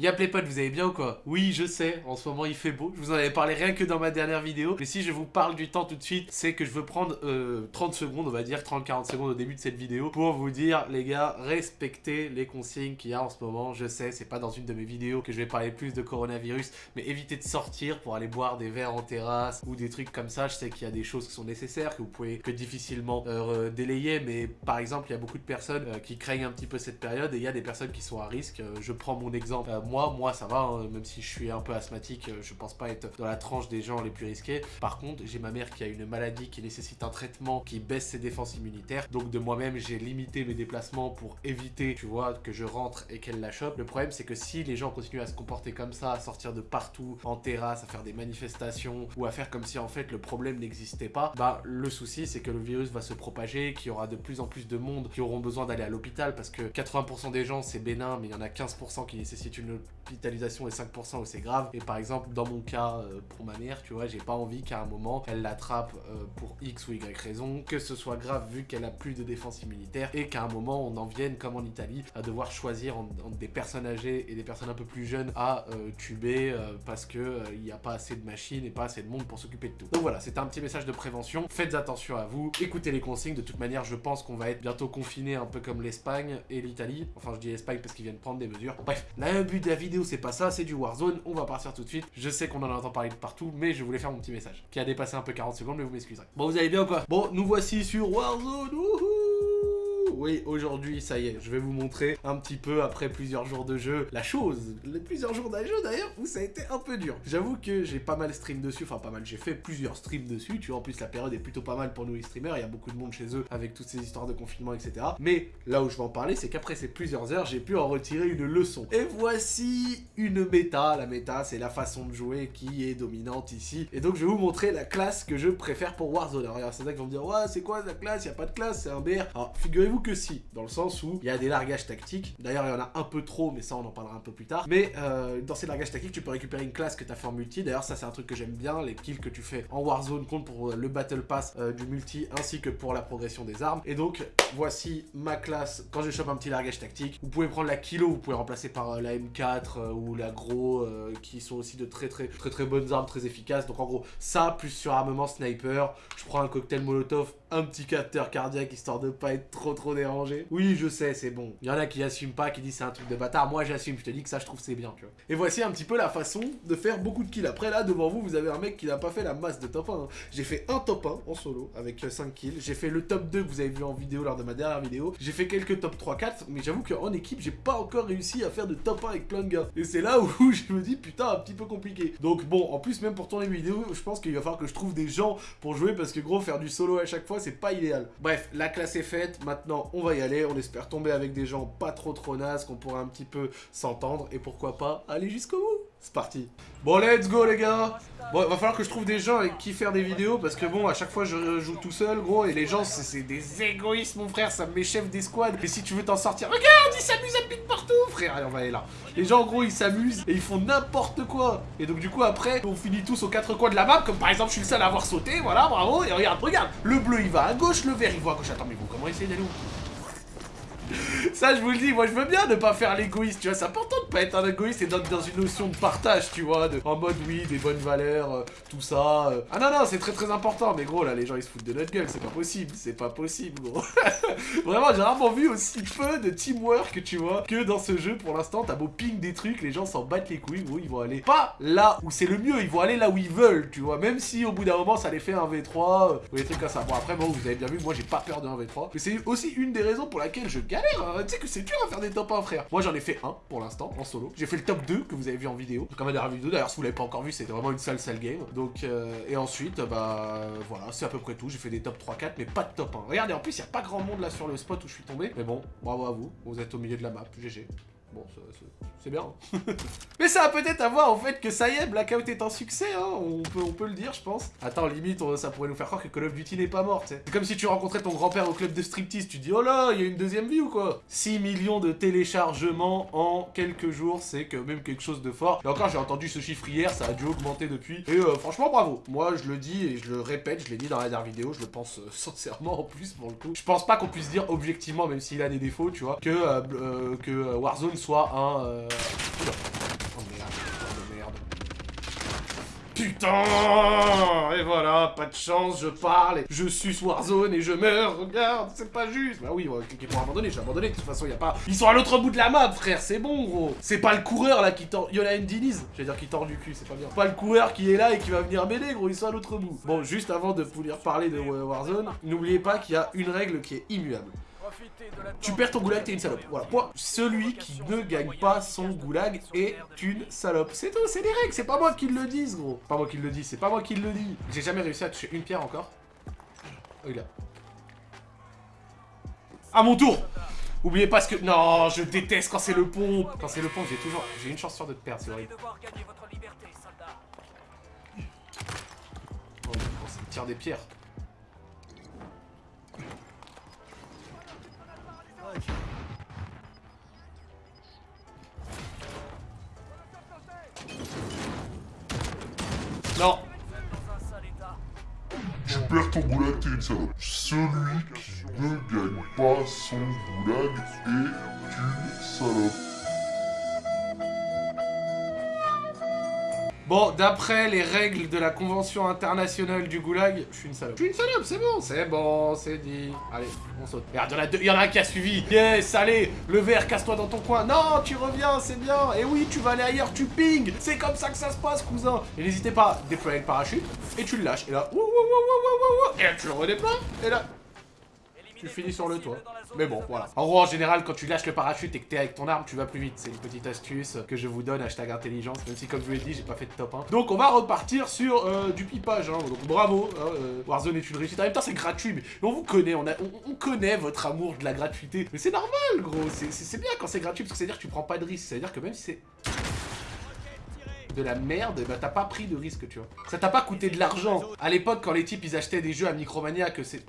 Y'a potes, vous allez bien ou quoi Oui, je sais, en ce moment il fait beau. Je vous en avais parlé rien que dans ma dernière vidéo. Mais si je vous parle du temps tout de suite, c'est que je veux prendre 30 euh, secondes, on va dire, 30-40 secondes au début de cette vidéo pour vous dire, les gars, respectez les consignes qu'il y a en ce moment. Je sais, c'est pas dans une de mes vidéos que je vais parler plus de coronavirus, mais évitez de sortir pour aller boire des verres en terrasse ou des trucs comme ça. Je sais qu'il y a des choses qui sont nécessaires, que vous pouvez que difficilement euh, délayer, mais par exemple, il y a beaucoup de personnes euh, qui craignent un petit peu cette période et il y a des personnes qui sont à risque. je prends mon exemple moi, moi ça va, hein, même si je suis un peu asthmatique, euh, je pense pas être dans la tranche des gens les plus risqués. Par contre, j'ai ma mère qui a une maladie qui nécessite un traitement qui baisse ses défenses immunitaires. Donc de moi-même, j'ai limité mes déplacements pour éviter, tu vois, que je rentre et qu'elle la chope. Le problème, c'est que si les gens continuent à se comporter comme ça, à sortir de partout, en terrasse, à faire des manifestations, ou à faire comme si en fait le problème n'existait pas, bah le souci, c'est que le virus va se propager, qu'il y aura de plus en plus de monde qui auront besoin d'aller à l'hôpital parce que 80% des gens, c'est bénin, mais il y en a 15% qui nécessitent une hospitalisation est 5% où c'est grave. Et par exemple, dans mon cas, euh, pour ma mère, tu vois, j'ai pas envie qu'à un moment, elle l'attrape euh, pour X ou Y raison, que ce soit grave vu qu'elle a plus de défense immunitaire, et qu'à un moment, on en vienne, comme en Italie, à devoir choisir entre des personnes âgées et des personnes un peu plus jeunes à euh, tuber parce que il n'y a pas assez de machines et pas assez de monde pour s'occuper de tout. Donc voilà, c'était un petit message de prévention. Faites attention à vous, écoutez les consignes. De toute manière, je pense qu'on va être bientôt confiné un peu comme l'Espagne et l'Italie. Enfin, je dis l'Espagne parce qu'ils viennent prendre des mesures. Bref, le but de la vidéo, c'est pas ça, c'est du Warzone. On va partir tout de suite. Je sais qu'on en entend parler de partout, mais je voulais faire mon petit message. Qui a dépassé un peu 40 secondes, mais vous m'excuserez. Bon, vous allez bien ou quoi? Bon, nous voici sur Warzone. Oui, aujourd'hui, ça y est, je vais vous montrer un petit peu, après plusieurs jours de jeu, la chose, les plusieurs jours de jeu d'ailleurs, où ça a été un peu dur. J'avoue que j'ai pas mal stream dessus, enfin pas mal, j'ai fait plusieurs streams dessus, tu vois, en plus la période est plutôt pas mal pour nous les streamers, il y a beaucoup de monde chez eux avec toutes ces histoires de confinement, etc. Mais là où je vais en parler, c'est qu'après ces plusieurs heures, j'ai pu en retirer une leçon. Et voici une méta, la méta, c'est la façon de jouer qui est dominante ici. Et donc je vais vous montrer la classe que je préfère pour Warzone. Alors c'est ça qu'ils vont me dire, ouais, c'est quoi la classe, il a pas de classe, c'est un BR. Alors figurez-vous que si, dans le sens où il y a des largages tactiques. D'ailleurs, il y en a un peu trop, mais ça, on en parlera un peu plus tard. Mais euh, dans ces largages tactiques, tu peux récupérer une classe que tu as fait en multi. D'ailleurs, ça, c'est un truc que j'aime bien. Les kills que tu fais en Warzone comptent pour le Battle Pass euh, du multi, ainsi que pour la progression des armes. Et donc, voici ma classe. Quand je chope un petit largage tactique, vous pouvez prendre la kilo, vous pouvez remplacer par euh, la M4 ou la gros, qui sont aussi de très très très très bonnes armes, très efficaces. Donc en gros, ça, plus sur armement sniper, je prends un cocktail molotov un petit capteur cardiaque histoire de pas être trop trop dérangé. Oui, je sais, c'est bon. Il y en a qui assument pas, qui disent c'est un truc de bâtard. Moi, j'assume. Je te dis que ça, je trouve c'est bien, tu vois. Et voici un petit peu la façon de faire beaucoup de kills. Après, là, devant vous, vous avez un mec qui n'a pas fait la masse de top 1. Hein. J'ai fait un top 1 en solo avec 5 euh, kills. J'ai fait le top 2 que vous avez vu en vidéo lors de ma dernière vidéo. J'ai fait quelques top 3-4, mais j'avoue qu'en équipe, j'ai pas encore réussi à faire de top 1 avec plein de gars. Et c'est là où je me dis, putain, un petit peu compliqué. Donc bon, en plus, même pour tourner une vidéo, je pense qu'il va falloir que je trouve des gens pour jouer parce que gros, faire du solo à chaque fois, c'est pas idéal. Bref, la classe est faite, maintenant on va y aller, on espère tomber avec des gens pas trop trop nazes, qu'on pourra un petit peu s'entendre, et pourquoi pas aller jusqu'au bout c'est parti. Bon, let's go, les gars. Bon, va falloir que je trouve des gens avec qui faire des vidéos, parce que bon, à chaque fois, je joue tout seul, gros, et les gens, c'est des égoïstes, mon frère, ça m'échève des squads. Et si tu veux t'en sortir, regarde, ils s'amusent à pique partout, frère. Allez, on va aller là. Les gens, en gros, ils s'amusent, et ils font n'importe quoi. Et donc, du coup, après, on finit tous aux quatre coins de la map, comme par exemple, je suis le seul à avoir sauté, voilà, bravo. Et regarde, regarde, le bleu, il va à gauche, le vert, il va à gauche. Attends, mais vous, comment essayer d'aller où? Ça, je vous le dis, moi, je veux bien ne pas faire l'égoïste, tu vois. C'est important pas être un égoïste et d'être dans une notion de partage, tu vois. De, en mode, oui, des bonnes valeurs, euh, tout ça. Euh. Ah non, non, c'est très très important. Mais gros, là, les gens, ils se foutent de notre gueule. C'est pas possible. C'est pas possible, gros. Vraiment, j'ai rarement vu aussi peu de teamwork, tu vois, que dans ce jeu. Pour l'instant, t'as beau ping des trucs, les gens s'en battent les couilles, gros. Ils vont aller pas là où c'est le mieux. Ils vont aller là où ils veulent, tu vois. Même si au bout d'un moment, ça les fait un V3 euh, ou des trucs comme ça. Bon, après, bon, vous avez bien vu, moi, j'ai pas peur d'un V3. Mais c'est aussi une des raisons pour laquelle je galère. Hein tu sais que c'est dur à faire des top 1, frère. Moi, j'en ai fait un pour l'instant, solo. J'ai fait le top 2 que vous avez vu en vidéo. Comme ma dernière vidéo, d'ailleurs, si vous l'avez pas encore vu, c'était vraiment une sale, sale game. Donc, euh, et ensuite, bah, voilà, c'est à peu près tout. J'ai fait des top 3-4, mais pas de top 1. Regardez, en plus, il y a pas grand monde là sur le spot où je suis tombé. Mais bon, bravo à vous. Vous êtes au milieu de la map. GG. Bon, c'est bien. Mais ça va peut-être avoir au fait que ça y est, Blackout est un succès, hein. on, peut, on peut le dire, je pense. Attends, limite, ça pourrait nous faire croire que Call of Duty n'est pas mort, C'est comme si tu rencontrais ton grand-père au club de striptease, tu dis, oh là, il y a une deuxième vie ou quoi? 6 millions de téléchargements en quelques jours, c'est quand même quelque chose de fort. Et encore, j'ai entendu ce chiffre hier, ça a dû augmenter depuis. Et euh, franchement, bravo. Moi, je le dis et je le répète, je l'ai dit dans la dernière vidéo, je le pense euh, sincèrement en plus, pour le coup. Je pense pas qu'on puisse dire objectivement, même s'il a des défauts, tu vois, que, euh, que Warzone soit un... Euh, oh merde, oh merde. Putain Et voilà, pas de chance, je parle, et je suce Warzone et je meurs, regarde, c'est pas juste Bah oui, on va cliquer pour abandonner, j'ai abandonné, de toute façon, y pas... Ils sont à l'autre bout de la map, frère, c'est bon, gros C'est pas le coureur, là, qui tord... Y'en a une Diniz, j'allais dire qui tord du cul, c'est pas bien. Pas le coureur qui est là et qui va venir m'aider, gros, ils sont à l'autre bout. Bon, juste avant de vous parler de euh, Warzone, n'oubliez pas qu'il y a une règle qui est immuable. Tu perds ton goulag, t'es une salope. Voilà. Celui qui ne gagne pas son goulag est une salope. C'est tout, c'est des règles, c'est pas moi qui le dis, gros. Pas moi qui le dis, c'est pas moi qui le dis. J'ai jamais réussi à toucher une pierre encore. Oh, il a... À mon tour Oubliez pas ce que... Non, je déteste quand c'est le pont. Quand c'est le pont, j'ai toujours... J'ai une chance sur deux de perdre, c'est horrible. Oh, tire des pierres. Non Tu perds ton goulag, t'es une salope. Celui qui ne gagne pas son goulag est une salope. Bon, d'après les règles de la convention internationale du goulag, je suis une salope. Je suis une salope, c'est bon, c'est bon, c'est dit. Allez, on saute. Regarde, il y, en a un qui a suivi. Yes, allez, le verre, casse-toi dans ton coin. Non, tu reviens, c'est bien. Et oui, tu vas aller ailleurs, tu ping. C'est comme ça que ça se passe, cousin. Et n'hésitez pas, déployer le parachute, et tu le lâches. Et là, et là, tu le redéploies, et là, tu finis sur le toit. Mais bon, voilà. En gros, en général, quand tu lâches le parachute et que t'es avec ton arme, tu vas plus vite. C'est une petite astuce que je vous donne, hashtag intelligence, même si, comme je vous l'ai dit, j'ai pas fait de top 1. Donc, on va repartir sur euh, du pipage, hein. Donc, bravo, hein, euh, Warzone est une réussite. En même temps, c'est gratuit, mais on vous connaît, on, connaît votre amour de la gratuité. Mais c'est normal, gros. C'est bien quand c'est gratuit, parce que c'est-à-dire que tu prends pas de risque. C'est-à-dire que même si c'est de la merde, bah t'as pas pris de risque, tu vois. Ça t'a pas coûté de l'argent. À l'époque, quand les types, ils achetaient des jeux à Micromania, que c'est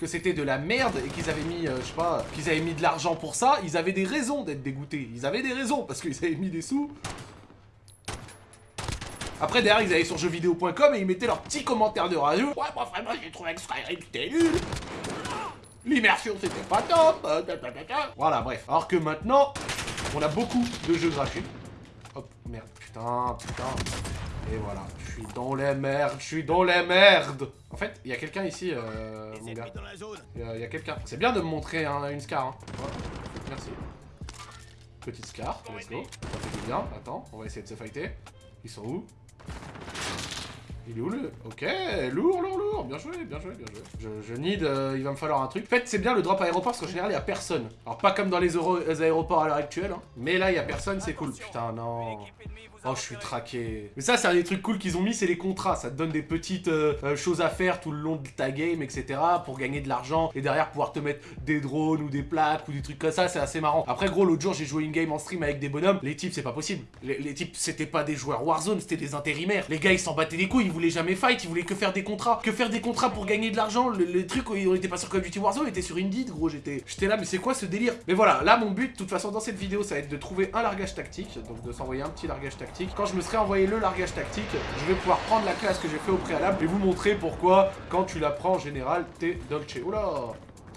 que c'était de la merde et qu'ils avaient mis, euh, je sais pas, qu'ils avaient mis de l'argent pour ça, ils avaient des raisons d'être dégoûtés. Ils avaient des raisons parce qu'ils avaient mis des sous. Après, derrière, ils allaient sur jeuxvideo.com et ils mettaient leurs petits commentaires de radio. Ouais, moi, vraiment, j'ai trouvé que Skyrim, c'était nul. L'immersion, c'était pas top. Voilà, bref. Alors que maintenant, on a beaucoup de jeux gratuits. Hop, merde, putain, putain. Et voilà, je suis dans les merdes, je suis dans les merdes En fait, il y a quelqu'un ici, euh, mon gars. Il y a, quelqu'un. C'est bien de me montrer une scar, hein. Merci. Petite scar, let's go. Ça fait bien, attends, on va essayer de se fighter. Ils sont où? Il est où le... Ok, lourd, lourd, lourd. Bien joué, bien joué, bien joué. Je, je need... Euh, il va me falloir un truc. En fait, c'est bien le drop aéroport parce qu'en général, il y a personne. Alors, pas comme dans les, aéroports à l'heure actuelle. Hein. Mais là, il y a personne, c'est cool. Putain, non. Oh, je suis traqué. Mais ça, c'est un des trucs cool qu'ils ont mis, c'est les contrats. Ça te donne des petites euh, euh, choses à faire tout le long de ta game, etc. Pour gagner de l'argent. Et derrière, pouvoir te mettre des drones ou des plaques ou des trucs comme ça. C'est assez marrant. Après, gros, l'autre jour, j'ai joué une game en stream avec des bonhommes. Les types, c'est pas possible. Les, types, c'était pas des joueurs Warzone, c'était des intérimaires. Les gars, ils s'en battaient les couilles. Ils voulaient jamais fight. Ils voulaient que faire des contrats. Que faire des contrats pour gagner de l'argent? Les trucs, on était pas sur Call of Duty Warzone, on était sur Indeed, gros. J'étais là, mais c'est quoi ce délire? Mais voilà, là, mon but, de toute façon, dans cette vidéo, ça va être de trouver un largage tactique. Donc, de s'envoyer un petit largage tactique. Quand je me serai envoyé le largage tactique, je vais pouvoir prendre la classe que j'ai fait au préalable et vous montrer pourquoi, quand tu la prends en général, t'es dolce. Oula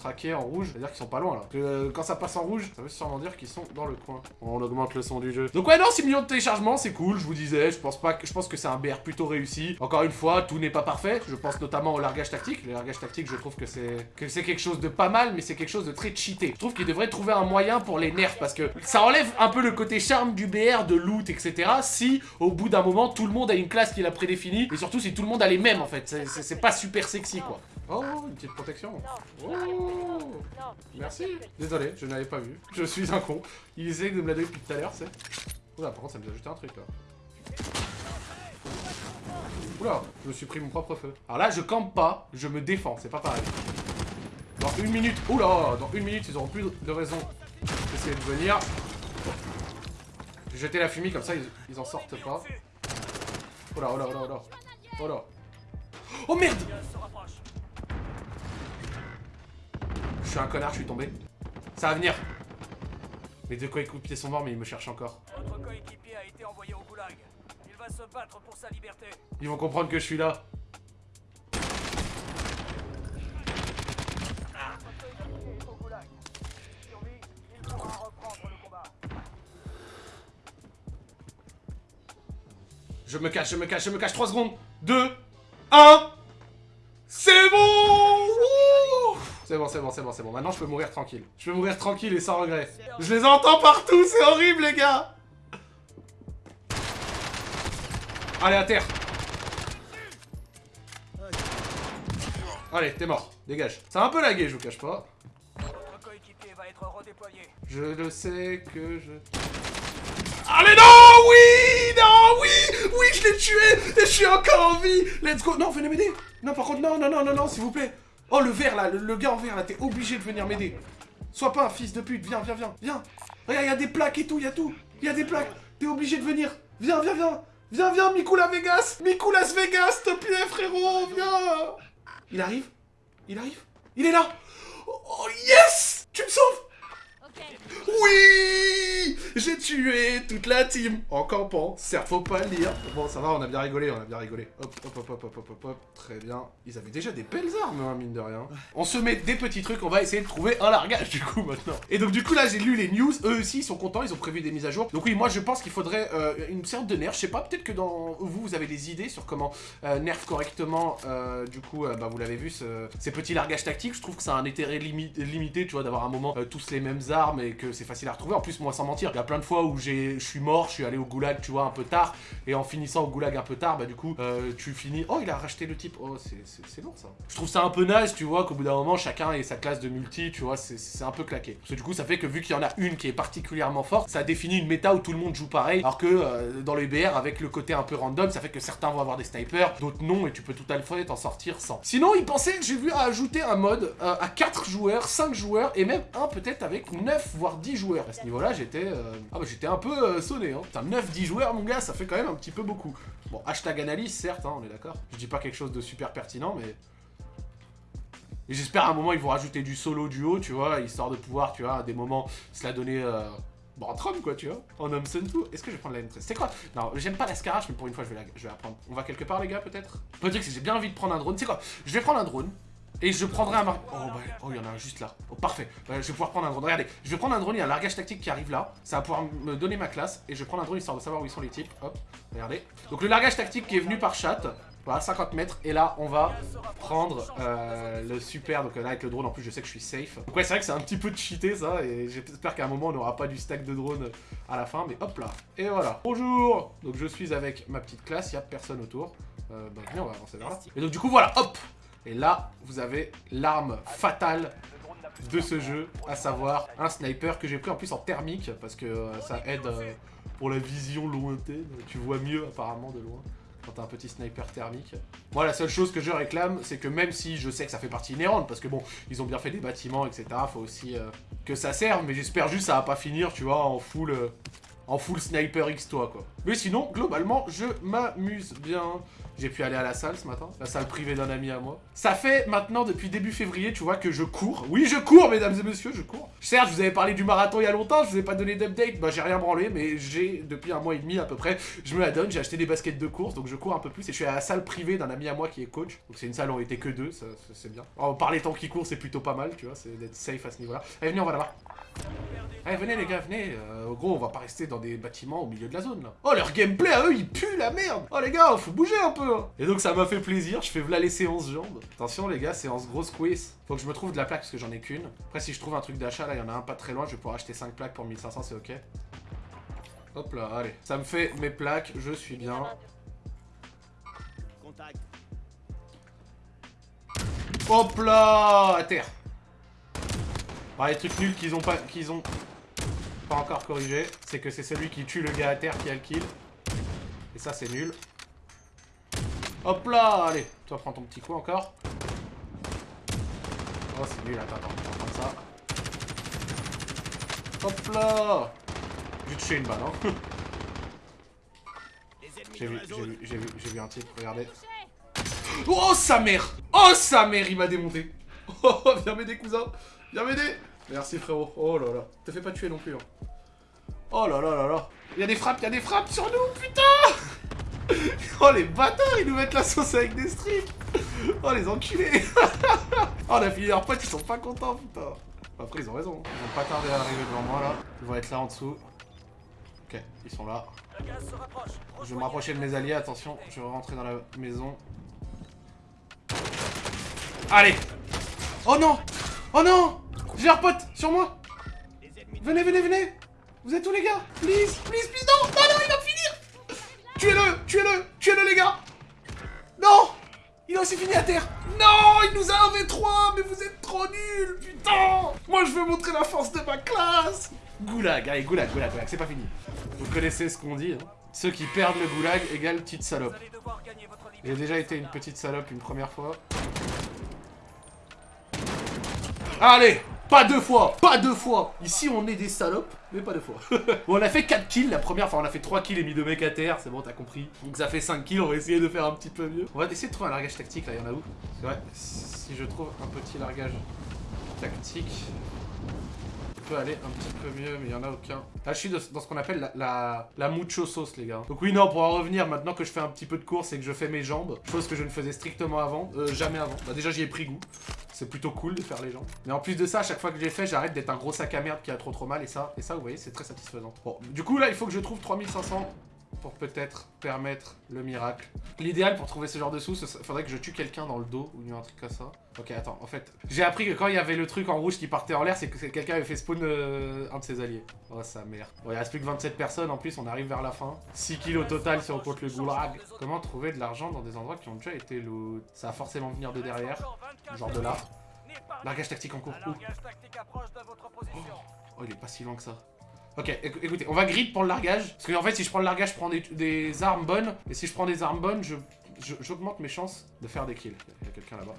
traqués en rouge, c'est-à-dire qu'ils sont pas loin là. Euh, quand ça passe en rouge, ça veut sûrement dire qu'ils sont dans le coin. On augmente le son du jeu. Donc ouais non, 6 millions de téléchargements, c'est cool, je vous disais, je pense pas que je pense que c'est un BR plutôt réussi. Encore une fois, tout n'est pas parfait, je pense notamment au largage tactique. Le largage tactique, je trouve que c'est que c'est quelque chose de pas mal, mais c'est quelque chose de très cheaté. Je trouve qu'il devrait trouver un moyen pour les nerfs parce que ça enlève un peu le côté charme du BR, de loot, etc. Si au bout d'un moment tout le monde a une classe qui a prédéfinie et surtout si tout le monde a les mêmes en fait. C'est pas super sexy quoi. Oh, une petite protection. Oh Merci. Désolé, je n'avais pas vu. Je suis un con. Il essaie de me la donner depuis tout à l'heure, c'est. Oula, par contre, ça me a ajouté un truc là. Oula, je me suis pris mon propre feu. Alors là, je campe pas, je me défends, c'est pas pareil. Dans une minute, oula, dans une minute, ils auront plus de raison d'essayer de venir. Jeté la fumée, comme ça, ils, ils en sortent pas. Oula, oula, oula, oula. Oula. Oh merde suis un connard, je suis tombé. Ça va venir. Mes deux coéquipiers sont morts, mais ils me cherchent encore. Votre coéquipier a été envoyé au goulag. Il va se battre pour sa liberté. Ils vont comprendre que je suis là. Je me cache, je me cache, je me cache. 3 secondes. 2, 1. C'est bon C'est bon, c'est bon, c'est bon, c'est bon. Maintenant, je peux mourir tranquille. Je peux mourir tranquille et sans regret. Je les entends partout, c'est horrible, les gars Allez, à terre Allez, t'es mort. Dégage. C'est un peu lagué, je vous cache pas. Je le sais que je... Allez, non Oui Non Oui Oui, je l'ai tué Et je suis encore en vie Let's go Non, venez m'aider Non, par contre, non, non, non, non, non, s'il vous plaît Oh, le vert, là, le, gars en vert, là, t'es obligé de venir m'aider. Sois pas un fils de pute, viens, viens, viens, viens. Regarde, il y a des plaques et tout, il y a tout. Il y a des plaques. T'es obligé de venir. Viens, viens, viens. Viens, viens, Miku la Vegas. Miku Las Vegas, te plaît, frérot Viens. Il arrive. Il arrive. Il est là. Oh, yes! Tu me sauves oui J'ai tué toute la team en campant. Certes, faut pas le dire. Bon, ça va, on a bien rigolé, on a bien rigolé. Hop, hop, hop, hop, hop, hop, hop, hop. Très bien. Ils avaient déjà des belles armes, hein, mine de rien. On se met des petits trucs, on va essayer de trouver un largage, du coup, maintenant. Et donc, du coup, là, j'ai lu les news. Eux aussi, ils sont contents, ils ont prévu des mises à jour. Donc oui, moi, je pense qu'il faudrait euh, une sorte de nerf. Je sais pas, peut-être que dans vous, vous avez des idées sur comment euh, nerf correctement, euh, du coup, bah, vous l'avez vu, ces petits largages tactiques. Je trouve que ça a un intérêt limité, tu vois, d'avoir un moment tous les mêmes armes et que c'est facile à retrouver. En plus, moi, sans mentir, il y a plein de fois où je suis mort, je suis allé au goulag, tu vois, un peu tard. Et en finissant au goulag un peu tard, bah du coup, euh, tu finis... Oh, il a racheté le type. Oh, c'est lourd, ça. Je trouve ça un peu naze, tu vois, qu'au bout d'un moment, chacun ait sa classe de multi, tu vois, c'est un peu claqué. Parce que du coup, ça fait que vu qu'il y en a une qui est particulièrement forte, ça définit une méta où tout le monde joue pareil. Alors que euh, dans les BR, avec le côté un peu random, ça fait que certains vont avoir des snipers, d'autres non, et tu peux tout à fait t'en sortir sans. Sinon, il pensait, j'ai vu, à ajouter un mode euh, à 4 joueurs, 5 joueurs, et même un peut-être avec 9 voire 10 joueurs. À ce niveau-là, j'étais ah bah j'étais un peu euh, sonné, hein. Putain, 9-10 joueurs, mon gars, ça fait quand même un petit peu beaucoup. Bon, hashtag analyse, certes, hein, on est d'accord. Je dis pas quelque chose de super pertinent, mais... J'espère à un moment, ils vont rajouter du solo duo, tu vois, histoire de pouvoir, tu vois, à des moments, se la donner... Euh... Bon, en Trump, quoi, tu vois, en Homson tout. Est-ce que je vais prendre la M13 C'est quoi? Non, j'aime pas la Scarache, mais pour une fois, je vais la, je vais la prendre. On va quelque part, les gars, peut-être? Peut dire que j'ai bien envie de prendre un drone. C'est quoi? Je vais prendre un drone. Et je prendrai un mar... Oh, bah, oh, il y en a un juste là. Oh, parfait. Bah, je vais pouvoir prendre un drone. Regardez, je vais prendre un drone, il y a un largage tactique qui arrive là. Ça va pouvoir me donner ma classe. Et je vais prendre un drone histoire de savoir où ils sont les types. Hop, regardez. Donc le largage tactique qui est venu par chat. Voilà, 50 mètres. Et là, on va prendre euh, le super. Donc là, avec le drone, en plus, je sais que je suis safe. Donc ouais, c'est vrai que c'est un petit peu cheaté, ça. Et j'espère qu'à un moment, on n'aura pas du stack de drone à la fin. Mais hop là. Et voilà. Bonjour Donc je suis avec ma petite classe. Il n'y a personne autour. Euh, bah, on va avancer vers là. Et donc du coup, voilà. Hop et là, vous avez l'arme fatale de ce jeu, à savoir un sniper que j'ai pris en plus en thermique, parce que euh, ça aide euh, pour la vision lointaine. Tu vois mieux apparemment de loin quand t'as un petit sniper thermique. Moi, la seule chose que je réclame, c'est que même si je sais que ça fait partie inhérente, parce que bon, ils ont bien fait des bâtiments, etc., faut aussi euh, que ça serve, mais j'espère juste que ça va pas finir, tu vois, en full... en full sniper X toi quoi. Mais sinon, globalement, je m'amuse bien. J'ai pu aller à la salle ce matin, la salle privée d'un ami à moi. Ça fait maintenant depuis début février, tu vois, que je cours. Oui, je cours, mesdames et messieurs, je cours. Certes, je vous avais parlé du marathon il y a longtemps, je vous ai pas donné d'update, bah j'ai rien branlé, mais j'ai, depuis un mois et demi à peu près, je me la donne, j'ai acheté des baskets de course, donc je cours un peu plus, et je suis à la salle privée d'un ami à moi qui est coach. Donc c'est une salle où on était que deux, c'est bien. Alors, par les temps qui courent, c'est plutôt pas mal, tu vois, c'est d'être safe à ce niveau-là. Allez, venez, on va là-bas. Allez, venez les gars, venez. Euh, gros, on va pas rester dans des bâtiments au milieu de la zone, là. Oh, leur gameplay à eux, il pue la merde Oh les gars, faut bouger un peu Et donc ça m'a fait plaisir, je fais v'là les séances jambes. Attention les gars, séance grosse quiz. Faut que je me trouve de la plaque parce que j'en ai qu'une. Après, si je trouve un truc d'achat, là, il y en a un pas très loin, je vais pouvoir acheter 5 plaques pour 1500, c'est ok. Hop là, allez. Ça me fait mes plaques, je suis bien. Hop là À terre bah, les trucs nuls qu'ils ont pas qu'ils ont pas encore corrigé, c'est que c'est celui qui tue le gars à terre qui a le kill. Et ça c'est nul. Hop là, allez, toi prends ton petit coup encore. Oh c'est nul, attends, attends, on va prendre ça. Hop là J'ai touché une balle, hein. J'ai vu, j'ai vu, j'ai vu, j'ai vu un type, regardez. Oh sa mère Oh sa mère, il m'a démonté Oh, viens m'aider cousin Viens m'aider Merci frérot. Oh là là. Te fais pas tuer non plus. Hein. Oh là là là là. Il y a des frappes, il y a des frappes sur nous, putain Oh les bâtards, ils nous mettent la sauce avec des strips. Oh les enculés. Oh on a fini leurs potes, ils sont pas contents, putain. Après ils ont raison, ils ont pas tardé à arriver devant moi là. Ils vont être là en dessous. Ok, ils sont là. Je vais me rapprocher de mes alliés, attention, je vais rentrer dans la maison. Allez. Oh non. Oh non. J'ai un pote sur moi. Venez, venez, venez. Vous êtes où les gars. Please, please, please, non Non, non, il va finir Tuez-le Tuez-le Tuez-le les gars Non Il a aussi fini à terre Non Il nous a un V3 Mais vous êtes trop nuls Putain Moi je veux montrer la force de ma classe Goulag, allez, goulag, goulag, goulag, c'est pas fini. Vous connaissez ce qu'on dit, hein Ceux qui perdent le goulag égale petite salope. J'ai déjà été une petite salope une première fois. Allez Pas deux fois Pas deux fois Ici, on est des salopes, mais pas deux fois. bon, on a fait 4 kills la première fois. On a fait 3 kills et mis deux mecs à terre. C'est bon, t'as compris. Donc ça fait 5 kills. On va essayer de faire un petit peu mieux. On va essayer de trouver un largage tactique, là. Il y en a où? C'est vrai, si je trouve un petit largage tactique peut aller un petit peu mieux, mais il y en a aucun. Là, je suis dans ce qu'on appelle la, la, mucho sauce, les gars. Donc oui, non, pour en revenir, maintenant que je fais un petit peu de course et que je fais mes jambes, chose que je ne faisais strictement avant, euh, jamais avant. Bah déjà, j'y ai pris goût. C'est plutôt cool de faire les jambes. Mais en plus de ça, à chaque fois que j'ai fait, j'arrête d'être un gros sac à merde qui a trop trop mal. Et ça, et ça vous voyez, c'est très satisfaisant. Bon, du coup, là, il faut que je trouve 3500 pour peut-être permettre le miracle. L'idéal pour trouver ce genre de sous, faudrait que je tue quelqu'un dans le dos ou un truc comme ça. Ok, attends, en fait, j'ai appris que quand il y avait le truc en rouge qui partait en l'air, c'est que quelqu'un avait fait spawn euh, un de ses alliés. Oh, sa mère. Bon, il reste plus que 27 personnes, en plus, on arrive vers la fin. 6 kills au total si on compte le goulag. Comment trouver de l'argent dans des endroits qui ont déjà été loot? Ça va forcément venir de derrière, genre de là. Largage tactique en cours. Oh. oh, il est pas si loin que ça. Ok, écoutez, on va grid pour le largage. Parce qu'en fait, si je prends le largage, je prends des, armes bonnes. Et si je prends des armes bonnes, j'augmente mes chances de faire des kills. Il y a quelqu'un là-bas.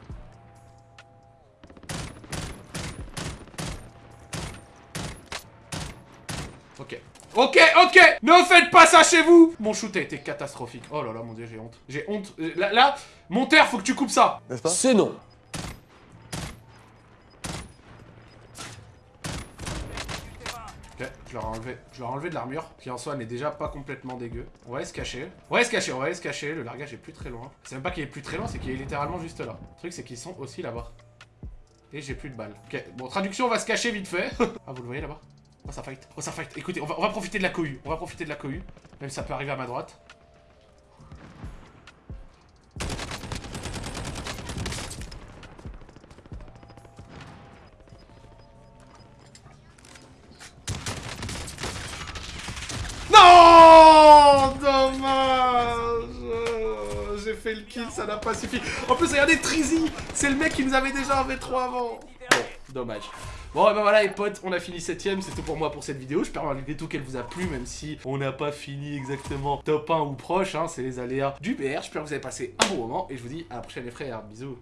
Ok. Ok, ok Ne faites pas ça chez vous Mon shoot a été catastrophique. Oh là là, mon dieu, j'ai honte. J'ai honte. Euh, là, là, mon terre, faut que tu coupes ça C'est non Ok, je leur ai enlevé, je leur ai enlevé de l'armure, qui en soi n'est déjà pas complètement dégueu. On va aller se cacher. On va aller se cacher, on va aller se cacher. Le largage est plus très loin. C'est même pas qu'il est plus très loin, c'est qu'il est littéralement juste là. Le truc, c'est qu'ils sont aussi là-bas. Et j'ai plus de balles. Ok, bon, traduction, on va se cacher vite fait. ah, vous le voyez là-bas? Oh, ça fight. Oh, ça fight. Écoutez, on va, on va profiter de la cohue. On va profiter de la cohue. Même si ça peut arriver à ma droite. Le kill, ça n'a pas suffi. En plus, regardez, Trizy C'est le mec qui nous avait déjà un V3 avant. Bon, dommage. Bon, et ben voilà les potes, on a fini 7ème, c'est tout pour moi pour cette vidéo. J'espère malgré tout qu'elle vous a plu, même si on n'a pas fini exactement top 1 ou proche, hein, c'est les aléas du BR. J'espère que vous avez passé un bon moment, et je vous dis à la prochaine les frères, bisous